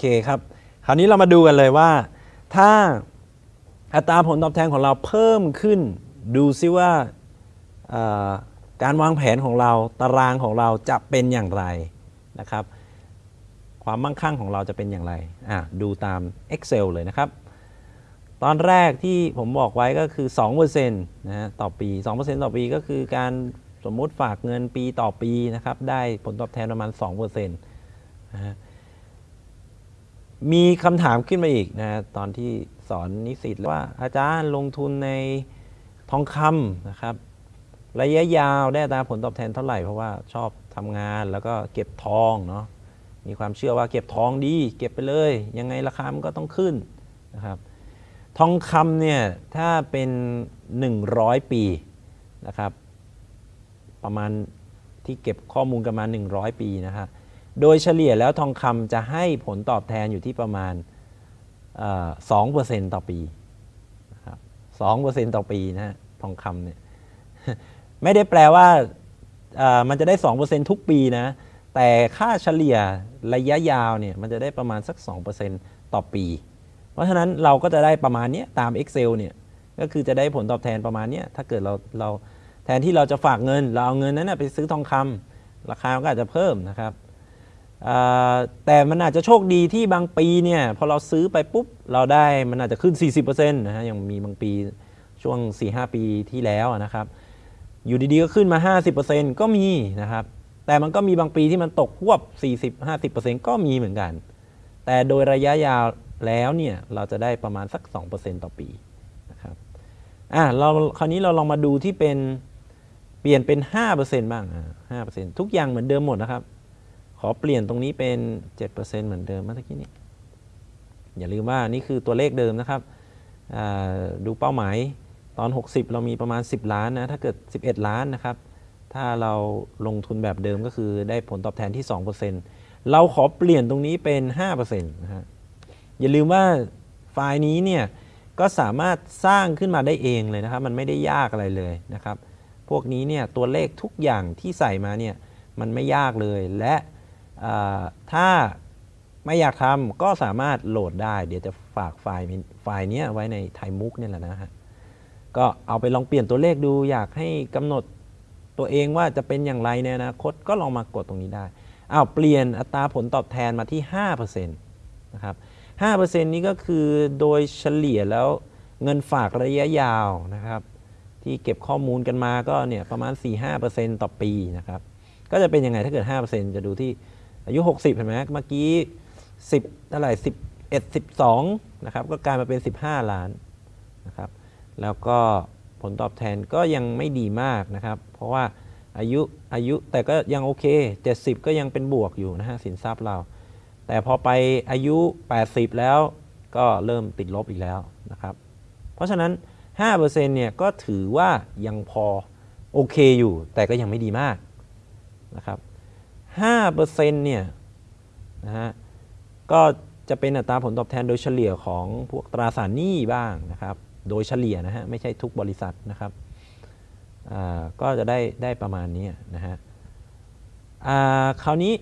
เคครับ คราวนี้เรามาดูกันเลยว่า ถ้าอัตราผลตอบแทนของเราเพิ่มขึ้น ดูซิว่าการวางแผนของเราตารางของเราจะเป็นอย่างไรนะครับ ความมั่งคั่งของเราจะเป็นอย่างไรอะดูตาม Excel เลยนะครับ ตอนแรกที่ผมบอกไว้ก็คือ2%นะฮะต่อปี 2%ต่อปีก็คือการสมมุติฝากเงินปีต่อปีนะครับ ได้ผลตอบแทนประมาณ2%นะฮะ มีคำถามขึ้นมาอีกนะฮะตอนที่สอนนิสิตว่าอาจารย์ลงทุนในทองคำนะครับ ระยะยาวได้ตาผลตอบแทนเท่าไหร่ เพราะว่าชอบทำงานแล้วก็เก็บทองเนาะมีความเชื่อว่าเก็บทองดี เก็บไปเลย ยังไงราคามันก็ต้องขึ้นนะครับทองคำเนี่ยถ้าเป็น 100 ปีนะครับ ประมาณที่เก็บข้อมูลกันมา 100 ปีนะฮะ โดยเฉลี่ยแล้วทองคำจะให้ผลตอบแทนอยู่ที่ประมาณสองเปอร์เซ็นต์ต่อปีนะครับสองเปอร์เซ็นต์ต่อปีนะทองคำเนี่ยไม่ได้แปลว่ามันจะได้ 2%ทุกปีนะ แต่ค่าเฉลี่ยระยะยาวเนี่ยมันจะได้ประมาณสัก 2%ต่อปี เพราะฉะนั้นเราก็จะได้ประมาณนี้ตาม Excel เนี่ยก็คือจะได้ผลตอบแทนประมาณนี้ถ้าเกิดเราเราแทนที่เราจะฝากเงิน เราเอาเงินนั้นไปซื้อทองคำราคาก็อาจจะเพิ่มนะครับ แต่มันอาจจะโชคดีที่บางปีเนี่ยพอเราซื้อไปปุ๊บเราได้มันอาจจะขึ้น 40%นะฮะยังมีบางปีช่วง 4-5 ปีที่แล้วนะครับ อยู่ดีๆก็ขึ้นมา 50%ก็มีนะครับ แต่มันก็มีบางปีที่มันตกควบ 40-50%ก็มีเหมือนกัน แต่โดยระยะยาวแล้วเนี่ยเราจะได้ประมาณสัก 2%ต่อปีนะครับอะเราคราวนี้เราลองมาดูที่เป็นเปลี่ยนเป็น 5%บ้าง5%ทุกอย่างเหมือนเดิมหมดนะครับ ขอเปลี่ยนตรงนี้เป็น 7%เหมือนเดิมเมื่อกี้นี้ อย่าลืมว่านี่คือตัวเลขเดิมนะครับ ดูเป้าหมายตอน 60 เรามีประมาณ 10 ล้านนะ ถ้าเกิด 11 ล้านนะครับ ถ้าเราลงทุนแบบเดิมก็คือได้ผลตอบแทนที่ 2%เราขอเปลี่ยนตรงนี้เป็น 5%นะฮะ อย่าลืมว่าไฟล์นี้เนี่ยก็สามารถสร้างขึ้นมาได้เองเลยนะครับ มันไม่ได้ยากอะไรเลยนะครับ พวกนี้เนี่ยตัวเลขทุกอย่างที่ใส่มาเนี่ยมันไม่ยากเลยและ ถ้าไม่อยากทำก็สามารถโหลดได้ เดี๋ยวจะฝากไฟล์ไฟล์นี้ไว้ในไทมุกเนี่ยแหละนะฮะก็เอาไปลองเปลี่ยนตัวเลขดู อยากให้กำหนดตัวเองว่าจะเป็นอย่างไรในอนาคตก็ลองมากดตรงนี้ได้อ้าวเปลี่ยนอัตราผลตอบแทนมาที่5%นะครับ5%นี้ก็คือโดยเฉลี่ยแล้วเงินฝากระยะยาวนะครับที่เก็บข้อมูลกันมาก็เนี่ยประมาณ 4-5%ต่อปีนะครับก็จะเป็นยังไงถ้าเกิด 5%จะดูที่ อายุ 60 เห็นไหมเมื่อกี้ 10เท่าไหร่11 12นะครับก็กลายมาเป็น 15 ล้านนะครับแล้วก็ผลตอบแทนก็ยังไม่ดีมากนะครับ เพราะว่าอายุอายุแต่ก็ยังโอเค 70 ก็ยังเป็นบวกอยู่นะฮะสินทรัพย์เรา แต่พอไปอายุ 80 แล้วก็เริ่มติดลบอีกแล้วนะครับ เพราะฉะนั้น 5%เนี่ยก็ถือว่ายังพอโอเคอยู่ แต่ก็ยังไม่ดีมากนะครับ 5%เนี่ยนะฮะก็จะเป็นอัตราผลตอบแทนโดยเฉลี่ยของพวกตราสารหนี้บ้างนะครับ โดยเฉลี่ยนะฮะไม่ใช่ทุกบริษัทนะครับก็จะได้ได้ประมาณนี้นะฮะคราวนี้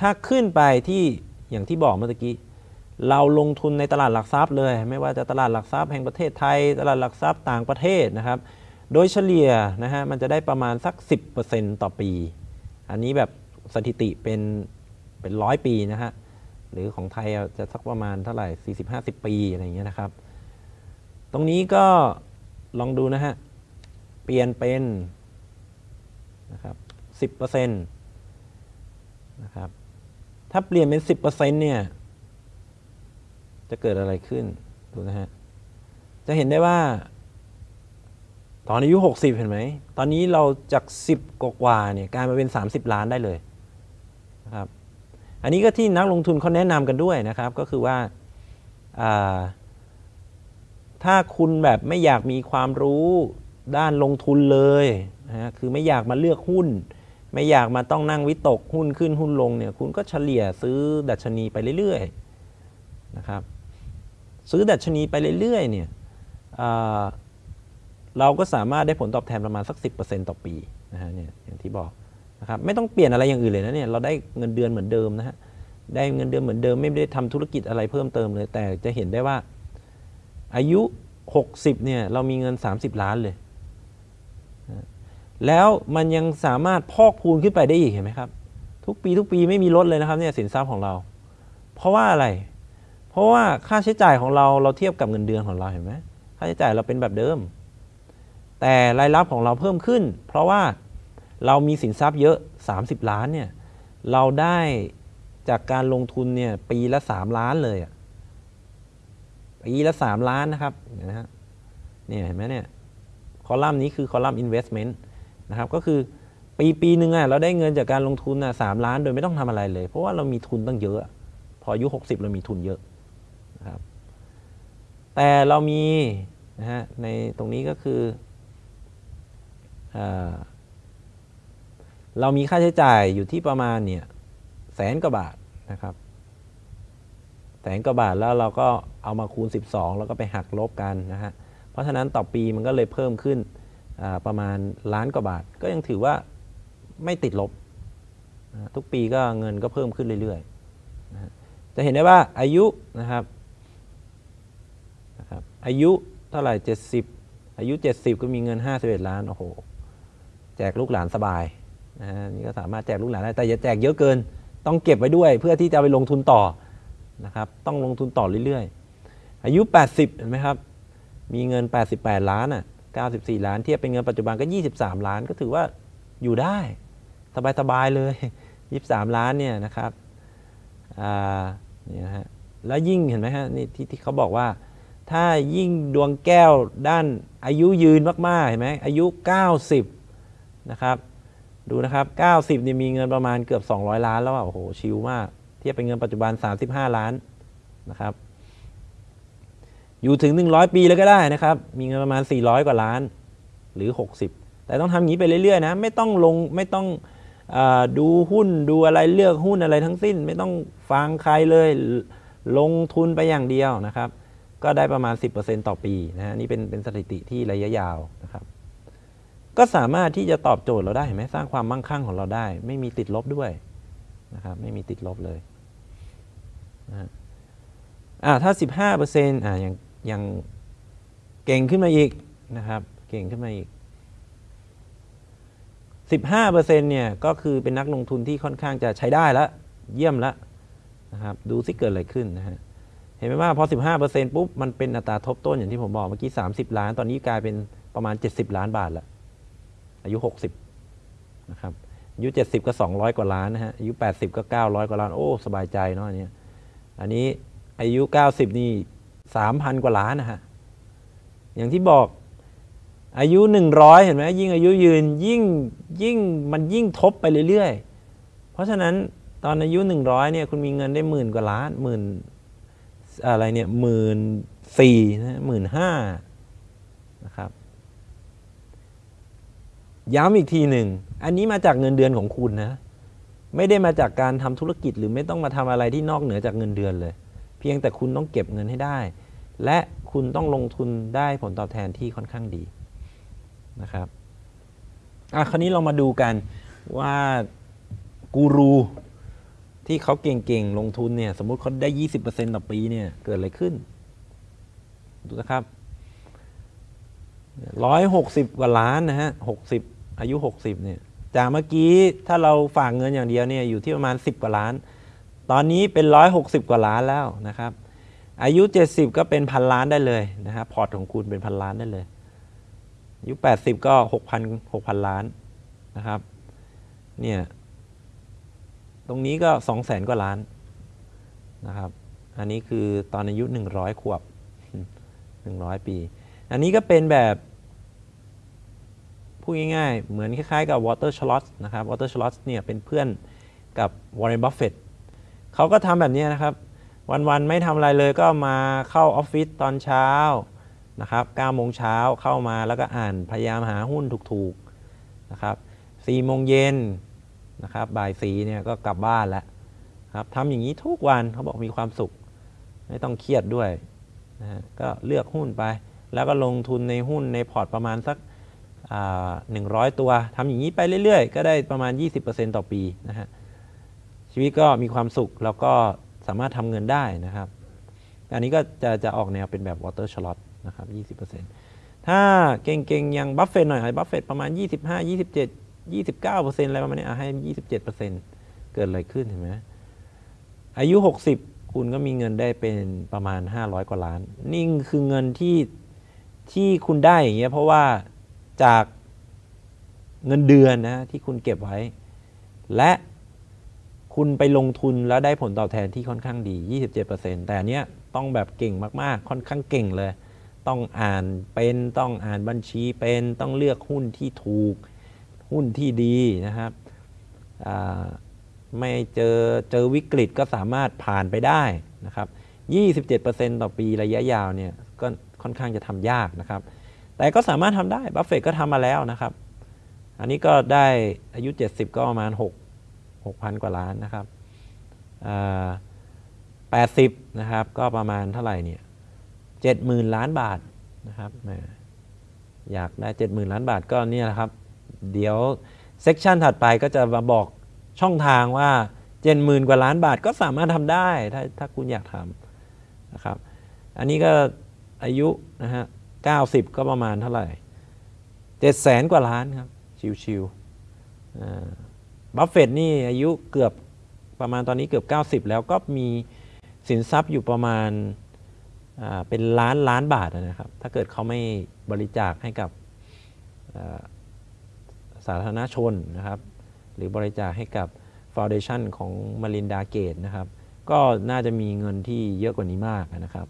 ถ้าขึ้นไปที่อย่างที่บอกเมื่อกี้ เราลงทุนในตลาดหลักทรัพย์เลย ไม่ว่าจะตลาดหลักทรัพย์แห่งประเทศไทย ตลาดหลักทรัพย์ต่างประเทศนะครับ โดยเฉลี่ยนะฮะมันจะได้ประมาณสัก 10%ต่อปี อันนี้แบบสถิติเป็นเป็นร้อยปีนะฮะหรือของไทยจะสักประมาณเท่าไหร่ 40-50 ปีอะไรอย่างเงี้ยนะครับ ตรงนี้ก็ลองดูนะฮะ เปลี่ยนเป็นนะครับ10%นะครับ ถ้าเปลี่ยนเป็น 10%เนี่ย จะเกิดอะไรขึ้น ดูนะฮะ จะเห็นได้ว่า ตอนอายุ 60 เห็นไหม ตอนนี้เราจาก 10 กว่าเนี่ยกลายมาเป็น 30 ล้านได้เลยนะครับอันนี้ก็ที่นักลงทุนเขาแนะนำกันด้วยนะครับ ก็คือว่าาถ้าคุณแบบไม่อยากมีความรู้ด้านลงทุนเลยนะฮะคือไม่อยากมาเลือกหุ้น ไม่อยากมาต้องนั่งวิตกหุ้นขึ้นหุ้นลงเนี่ยคุณก็เฉลี่ยซื้อดัชนีไปเรื่อยๆนะครับซื้อดัชนีไปเรื่อยๆเนี่ย เราก็สามารถได้ผลตอบแทนประมาณสัก 10%ต่อปีนะฮะเนี่ยอย่างที่บอกนะครับไม่ต้องเปลี่ยนอะไรอย่างอื่นเลยนะเนี่ยเราได้เงินเดือนเหมือนเดิมนะฮะได้เงินเดือนเหมือนเดิมไม่ได้ทำธุรกิจอะไรเพิ่มเติมเลย แต่จะเห็นได้ว่า อายุ 60เนี่ยเรามีเงิน 30 ล้านเลย แล้วมันยังสามารถพอกพูนขึ้นไปได้อีกเห็นไหมครับ ทุกปีทุกปีไม่มีลดเลยนะครับเนี่ยสินทรัพย์ของเรา เพราะว่าอะไร เพราะว่าค่าใช้จ่ายของเราเราเทียบกับเงินเดือนของเราเห็นไหมค่าใช้จ่ายเราเป็นแบบเดิม แต่รายรับของเราเพิ่มขึ้น เพราะว่าเรามีสินทรัพย์เยอะ 30 ล้านเนี่ยเราได้จากการลงทุนเนี่ยปีละ 3 ล้านเลยอะปีละ 3 ล้านนะครับเห็นไหมฮะเนี่ยเห็นไหมเนี่ยคอลัมน์นี้คือคอลัมน์ investment นะครับก็คือปีปีหนึ่งอะเราได้เงินจากการลงทุนอะสามล้านโดยไม่ต้องทำอะไรเลย เพราะว่าเรามีทุนตั้งเยอะ พออายุ 60 เรามีทุนเยอะนะครับแต่เรามีนะฮะในตรงนี้ก็คือ เรามีค่าใช้จ่ายอยู่ที่ประมาณเนี่ยแสนกว่าบาทนะครับแสนกว่าบาทแล้วเราก็เอามาคูณ 12 แล้วก็ไปหักลบกันนะฮะเพราะฉะนั้นต่อปีมันก็เลยเพิ่มขึ้นประมาณล้านกว่าบาท ก็ยังถือว่าไม่ติดลบ ทุกปีก็เงินก็เพิ่มขึ้นเรื่อยๆนะจะเห็นได้ว่าอายุนะครับนะครับอายุเท่าไหร่ 70 อายุ 70 ก็มีเงิน 51 ล้านโอ้โห แจกลูกหลานสบายนะนี่ก็สามารถแจกลูกหลานได้แต่อย่าแจกเยอะเกิน ต้องเก็บไว้ด้วย เพื่อที่จะไปลงทุนต่อนะครับต้องลงทุนต่อเรื่อยๆ อายุ 80เห็นไหมครับมีเงิน 88 ล้านอะ94 ล้านเทียบเป็นเงินปัจจุบันก็ 23 ล้านก็ถือว่าอยู่ได้สบายๆเลย 23 ล้านเนี่ยนะครับอ่านี่นะฮะแล้วยิ่งเห็นไหมฮะนี่ที่ที่เขาบอกว่า ถ้ายิ่งดวงแก้วด้านอายุยืนมากๆเห็นไหมอายุ 90 นะครับดูนะครับ90เนี่ยมีเงินประมาณเกือบ 200 ล้านแล้วอะโอ้โหชิลมาก เทียบเป็นเงินปัจจุบัน 35 ล้านนะครับ อยู่ถึง 100 ปีเลยก็ได้นะครับ มีเงินประมาณ 400 กว่าล้านหรือ 60 แต่ต้องทำอย่างนี้ไปเรื่อยๆนะไม่ต้องลงไม่ต้องอดูหุ้นดูอะไรเลือกหุ้นอะไรทั้งสิ้น ไม่ต้องฟังใครเลยลงทุนไปอย่างเดียวนะครับ ก็ได้ประมาณ 10%ต่อปีนะฮะนี่เป็นเป็นสถิติที่ระยะยาวนะครับ ก็สามารถที่จะตอบโจทย์เราได้เห็นไหมสร้างความมั่งคั่งของเราได้ ไม่มีติดลบด้วยนะครับไม่มีติดลบเลยนะฮะอ่าถ้า 15%อ่ายังยังเก่งขึ้นมาอีกนะครับเก่งขึ้นมาอีก 15%เนี่ยก็คือเป็นนักลงทุนที่ค่อนข้างจะใช้ได้แล้วเยี่ยมแล้วนะครับดูสิเกิดอะไรขึ้นนะฮะเห็นไหมว่าพอ 15%ปุ๊บมันเป็นอัตราทบต้นอย่างที่ผมบอกเมื่อกี้ 30 ล้าน ตอนนี้กลายเป็นประมาณ 70 ล้านบาทแล้ว อายุ 60นะครับอายุ 70 ก็ 200 กว่าล้านนะฮะอายุ 80 ก็ 900 กว่าล้านโอ้สบายใจเนาะอันเนี้ยอันนี้อายุ 90 นี่ 3,000 กว่าล้านนะฮะอย่างที่บอกอายุ 100 เห็นไหมยิ่งอายุยืนยิ่งยิ่งมันยิ่งทบไปเรื่อยๆ เพราะฉะนั้นตอนอายุ 100เนี่ยคุณมีเงินได้หมื่นกว่าล้านหมื่นอะไรเนี่ยหมื่นสี่นะหมื่นห้านะครับ ย้ำอีกทีหนึ่ง อันนี้มาจากเงินเดือนของคุณนะ ไม่ได้มาจากการทำธุรกิจหรือไม่ต้องมาทำอะไรที่นอกเหนือจากเงินเดือนเลย เพียงแต่คุณต้องเก็บเงินให้ได้ และคุณต้องลงทุนได้ผลตอบแทนที่ค่อนข้างดีนะครับอะคราวนี้เรามาดูกันว่ากูรูที่เขาเก่งๆ ลงทุนเนี่ย สมมติเขาได้ 20%ต่อปีเนี่ย เกิดอะไรขึ้น ดูนะครับร้อยหกสิบกว่าล้านนะฮะหกสิบ อายุหกสิบเนี่ยจากเมื่อกี้ถ้าเราฝากเงินอย่างเดียวเนี่ยอยู่ที่ประมาณสิบกว่าล้าน ตอนนี้เป็นร้อยหกว่าล้านแล้วนะครับ อายุเจ็ดสิบก็เป็นพันล้านได้เลยนะครับพอร์ตของคุณเป็นพันล้านได้เลย อายุแปดสิบก็หกพันหกพันล้านนะครับเนี่ยตรงนี้ก็สองแสนกว่าล้านนะครับ อันนี้คือตอนอายุหนึ่งร้อยขวบหนึ่งร้อยปี อันนี้ก็เป็นแบบ พูดง่ายๆ เหมือนคล้ายๆกับวอลเตอร์ชลอสนะครับวอลเตอร์ชลอสเนี่ยเป็นเพื่อนกับวอร์เรนบัฟเฟตเขาก็ทำแบบนี้นะครับ วันๆไม่ทำอะไรเลยก็มาเข้าออฟฟิศตอนเช้านะครับ9โมงเช้าเข้ามาแล้วก็อ่านพยายามหาหุ้นถูกๆนะครับ4โมงเย็นนะครับบ่ายสีเนี่ยก็กลับบ้านแล้วครับทำอย่างนี้ทุกวันเขาบอกมีความสุข ไม่ต้องเครียดด้วยนะฮะก็เลือกหุ้นไป แล้วก็ลงทุนในหุ้นในพอร์ตประมาณสัก หนึ่งร้อยตัวทำอย่างนี้ไปเรื่อยๆ ก็ได้ประมาณ 20%ต่อปีนะฮะชีวิตก็มีความสุขแล้วก็สามารถทำเงินได้นะครับ อันนี้ก็จะจะออกแนวเป็นแบบ water slot นะครับ 20%ถ้าเกเก่งๆอย่างบัฟเฟตหน่อยบัฟเฟตประมาณ 25 27 29%อะไรประมาณนี้อะให้ 27%เกิดอะไรขึ้นเห็นไหมอายุ 60 คุณก็มีเงินได้เป็นประมาณ 500 กว่าล้าน นี่คือเงินที่ที่คุณได้อย่างเงี้ยเพราะว่า จากเงินเดือนนะที่คุณเก็บไว้ และคุณไปลงทุนแล้วได้ผลตอบแทนที่ค่อนข้างดี 27%แต่อันเนี้ยต้องแบบเก่งมากๆ ค่อนข้างเก่งเลย ต้องอ่านเป็นต้องอ่านบัญชีเป็นต้องเลือกหุ้นที่ถูกหุ้นที่ดีนะครับไม่เจอเจอวิกฤตก็สามารถผ่านไปได้นะครับ 27%ต่อปีระยะยาวเนี่ยก็ค่อนข้างจะทำยากนะครับ แต่ก็สามารถทำได้บัฟเฟตก็ทำมาแล้วนะครับ อันนี้ก็ได้อายุ 70 ก็ประมาณ 6 6,000 กว่าล้านนะครับอ่า80นะครับ ก็ประมาณเท่าไหร่เนี่ย70,000ล้านบาทนะครับอยากได้70,000ล้านบาทก็เนี่ยแหละครับ เดี๋ยวเซกชันถัดไปก็จะมาบอกช่องทางว่า70,000กว่าล้านบาทก็สามารถทำได้ถ้าถ้าคุณอยากทำนะครับ อันนี้ก็อายุนะฮะ 90 ก็ประมาณเท่าไหร่700,000กว่าล้านครับ ชิวๆบัฟเฟตนี่อายุเกือบประมาณตอนนี้เกือบ 90 แล้วก็มีสินทรัพย์อยู่ประมาณเป็นล้านล้านบาทนะครับ ถ้าเกิดเขาไม่บริจาคให้กับสาธารณชนนะครับ หรือบริจาคให้กับฟ u n เดชันของมารินดาเกตนะครับ ก็น่าจะมีเงินที่เยอะกว่านี้มากนะครับ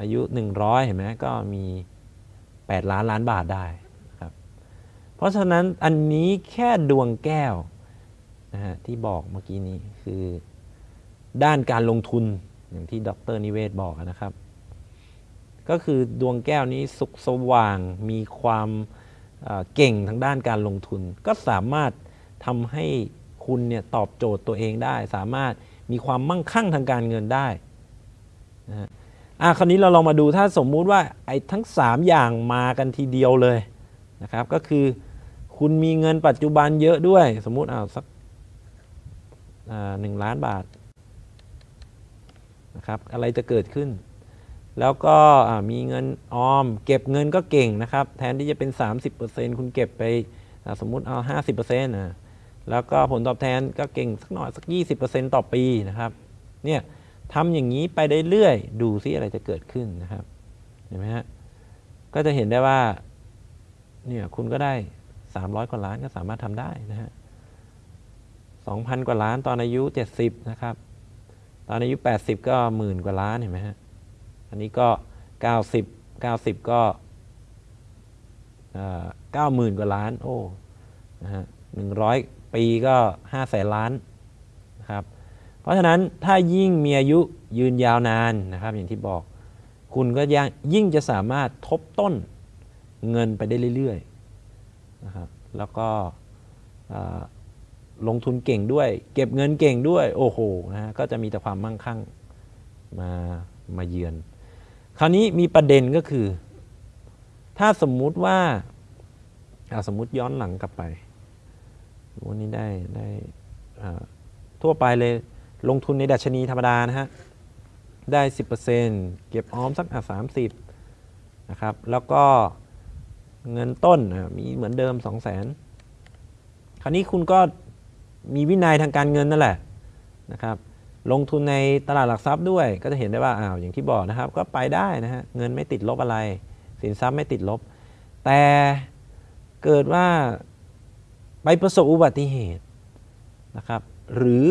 อายุ 100 เห็นไหมก็มี 8 ล้านล้านบาทได้ครับเพราะฉะนั้นอันนี้แค่ดวงแก้วนะฮะที่บอกเมื่อกี้นี้คือด้านการลงทุนอย่างที่ดรนิเวศบอกนะครับ ก็คือดวงแก้วนี้สุขสว่างมีความเอ่อเก่งทางด้านการลงทุน ก็สามารถทำให้คุณเนี่ยตอบโจทย์ตัวเองได้ สามารถมีความมั่งคั่งทางการเงินได้นะ อะคราวนี้เราลองมาดูถ้าสมมุติว่าไอ้ทั้ง 3 อย่างมากันทีเดียวเลยนะครับ ก็คือคุณมีเงินปัจจุบันเยอะด้วย สมมุติเอาสักหนึ่งล้านบาทนะครับอะไรจะเกิดขึ้น แล้วก็มีเงินออม เก็บเงินก็เก่งนะครับ แทนที่จะเป็น 30%คุณเก็บไปสมมุติเอา 50%นะแล้วก็ผลตอบแทนก็เก่งสักหน่อยสัก 20%ต่อปีนะครับเนี่ย ทำอย่างนี้ไปได้เรื่อยๆดูซิอะไรจะเกิดขึ้นนะครับเห็นไหมฮะก็จะเห็นได้ว่าเนี่ยคุณก็ได้ 300 กว่าล้านก็สามารถทำได้นะฮะ2,000 กว่าล้านตอนอายุ 70 นะครับ ตอนอายุ 80 ก็หมื่นกว่าล้านเห็นไหมฮะอันนี้ก็ 90 90 ก็เก้าหมื่นกว่าล้านโอ้นะฮะหนึ่งร้อยปีก็ห้าแสนล้านนะครับ เพราะฉะนั้นถ้ายิ่งมีอายุยืนยาวนานนะครับ อย่างที่บอก คุณก็ยังยิ่งจะสามารถทบต้นเงินไปได้เรื่อยๆนะครับแล้วก็ลงทุนเก่งด้วย เก็บเงินเก่งด้วยโอ้โหนะฮะก็จะมีแต่ความมั่งคั่งมามาเยือน คราวนี้มีประเด็นก็คือ ถ้าสมมุติว่าาสมมุติย้อนหลังกลับไปวันนี้ได้ได้ทั่วไปเลย ลงทุนในดัชนีธรรมดานะฮะ ได้ 10%เก็บออมสักอะ30นะครับ แล้วก็เงินต้นมีเหมือนเดิม 2 0 0 0 0 0คราวนี้คุณก็มีวินัยทางการเงินนั่นแหละนะครับ ลงทุนในตลาดหลักทรัพย์ด้วย ก็จะเห็นได้ว่าอ้าวอย่างที่บอกนะครับ ก็ไปได้นะฮะ เงินไม่ติดลบอะไร สินทรัพย์ไม่ติดลบ แต่เกิดว่าไปประสบอุบัติเหตุนะครับ หรือ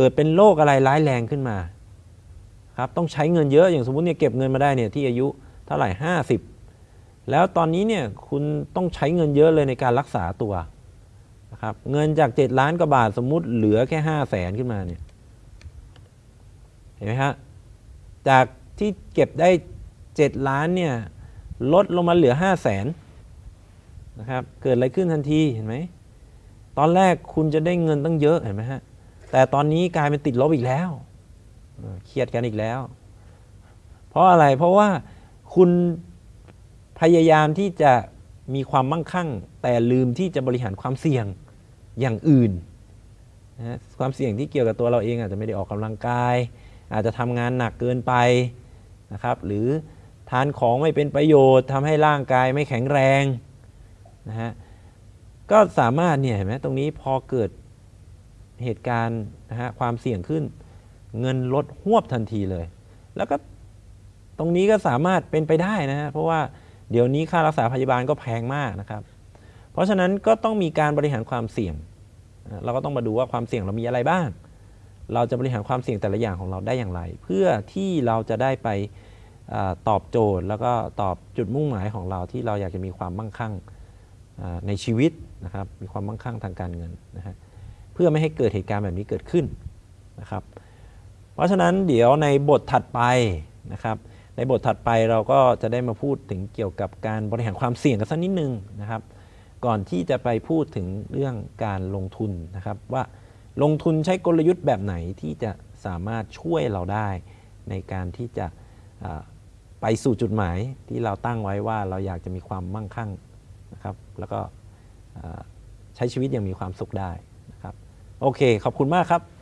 เกิดเป็นโรคอะไรร้ายแรงขึ้นมาครับต้องใช้เงินเยอะอย่างสมมุติเนี่ยเก็บเงินมาได้เนี่ยที่อายุเท่าไหร่ 50 แล้วตอนนี้เนี่ยคุณต้องใช้เงินเยอะเลยในการรักษาตัวนะครับเงินจาก 7 ล้านกว่าบาทสมมุติเหลือแค่ 5 0 0แสนขึ้นมาเนี่ยเห็นไหมฮะจากที่เก็บได้ 7 ล้านเนี่ยลดลงมาเหลือ 5 0 0แสนนะครับเกิดอะไรขึ้นทันทีเห็นไหมตอนแรกคุณจะได้เงินตั้งเยอะเห็นไหมฮะ แต่ตอนนี้กลายเป็นติดลบอีกแล้วเครียดกันอีกแล้ว เพราะอะไรเพราะว่าคุณพยายามที่จะมีความมั่งคั่ง แต่ลืมที่จะบริหารความเสี่ยงอย่างอื่นนะความเสี่ยงที่เกี่ยวกับตัวเราเองอาจจะไม่ได้ออกกำลังกาย อาจจะทำงานหนักเกินไปนะครับ หรือทานของไม่เป็นประโยชน์ทำให้ร่างกายไม่แข็งแรงนะฮะก็สามารถเนี่ยเห็นไหมตรงนี้พอเกิด เหตุการณ์นะฮะความเสี่ยงขึ้น เงินลดหวบทันทีเลย แล้วก็ตรงนี้ก็สามารถเป็นไปได้นะฮะเพราะว่าเดี๋ยวนี้ค่ารักษาพยาบาลก็แพงมากนะครับ เพราะฉะนั้นก็ต้องมีการบริหารความเสี่ยง เราก็ต้องมาดูว่าความเสี่ยงเรามีอะไรบ้าง เราจะบริหารความเสี่ยงแต่ละอย่างของเราได้อย่างไร เพื่อที่เราจะได้ไปอตอบโจทย์ แล้วก็ตอบจุดมุ่งหมายของเราที่เราอยากจะมีความมั่งคั่งในชีวิตนะครับ มีความมั่งคั่งทางการเงินนะฮะ พื่อไม่ให้เกิดเหตุการณ์แบบนี้เกิดขึ้นนะครับ เพราะฉะนั้นเดี๋ยวในบทถัดไปนะครับ ในบทถัดไปเราก็จะได้มาพูดถึงเกี่ยวกับการบริหารความเสี่ยงกันสักนิดนึงนะครับ ก่อนที่จะไปพูดถึงเรื่องการลงทุนนะครับ ว่าลงทุนใช้กลยุทธ์แบบไหนที่จะสามารถช่วยเราได้ ในการที่จะไปสู่จุดหมายที่เราตั้งไว้ว่าเราอยากจะมีความมั่งคั่งนะครับ แล้วก็ใช้ชีวิตอย่างมีความสุขได้ โอเคขอบคุณมากครับ